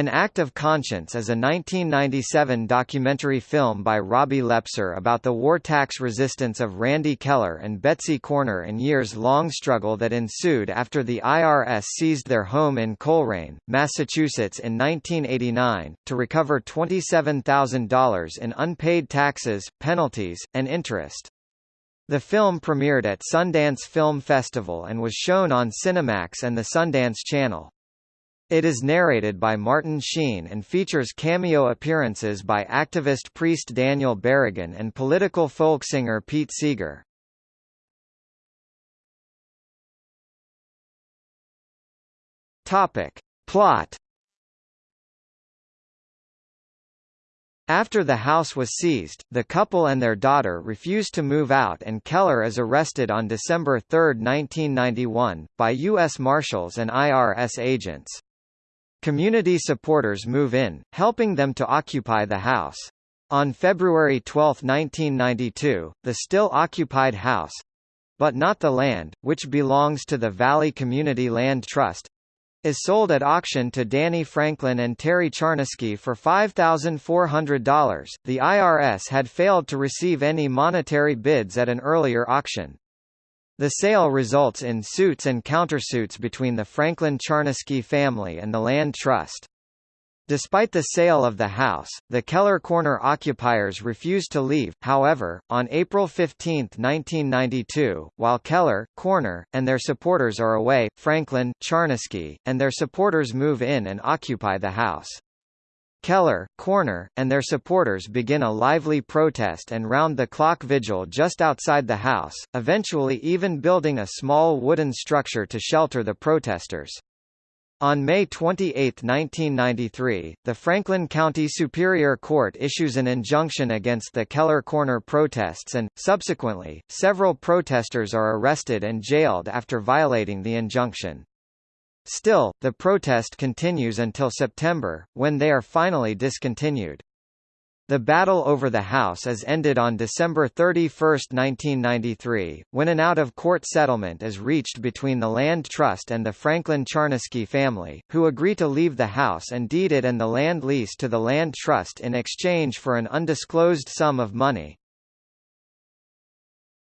An Act of Conscience is a 1997 documentary film by Robbie Leppzer about the war tax resistance of Randy Kehler and Betsy Corner and years-long struggle that ensued after the IRS seized their home in Colrain, Massachusetts in 1989, to recover $27,000 in unpaid taxes, penalties, and interest. The film premiered at Sundance Film Festival and was shown on Cinemax and the Sundance Channel. It is narrated by Martin Sheen and features cameo appearances by activist priest Daniel Berrigan and political folk singer Pete Seeger. Topic. Plot After the house was seized, the couple and their daughter refused to move out and Kehler is arrested on December 3, 1991, by U.S. Marshals and IRS agents. Community supporters move in, helping them to occupy the house. On February 12, 1992, the still occupied house but not the land, which belongs to the Valley Community Land Trust, is sold at auction to Danny Franklin and Terry Charnesky for $5,400. The IRS had failed to receive any monetary bids at an earlier auction. The sale results in suits and countersuits between the Franklin Charnesky family and the Land Trust. Despite the sale of the house, the Kehler Corner occupiers refused to leave, however, on April 15, 1992, while Kehler, Corner, and their supporters are away, Franklin, Charnesky, and their supporters move in and occupy the house. Kehler, Corner, and their supporters begin a lively protest and round-the-clock vigil just outside the house, eventually even building a small wooden structure to shelter the protesters. On May 28, 1993, the Franklin County Superior Court issues an injunction against the Kehler Corner protests and, subsequently, several protesters are arrested and jailed after violating the injunction. Still, the protest continues until September, when they are finally discontinued. The battle over the house is ended on December 31, 1993, when an out-of-court settlement is reached between the Land Trust and the Franklin Charnesky family, who agree to leave the house and deed it and the land lease to the Land Trust in exchange for an undisclosed sum of money.